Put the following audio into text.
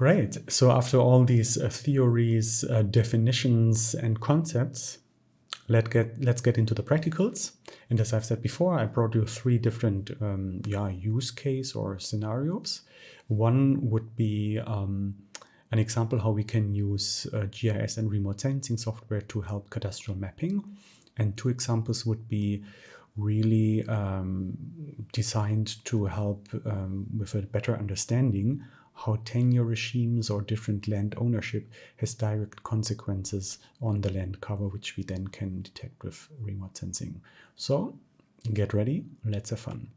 Great. So after all these uh, theories, uh, definitions, and concepts, let get, let's get into the practicals. And as I've said before, I brought you three different um, yeah, use case or scenarios. One would be um, an example how we can use uh, GIS and remote sensing software to help cadastral mapping. And two examples would be really um, designed to help um, with a better understanding how tenure regimes or different land ownership has direct consequences on the land cover, which we then can detect with remote sensing. So get ready, let's have fun.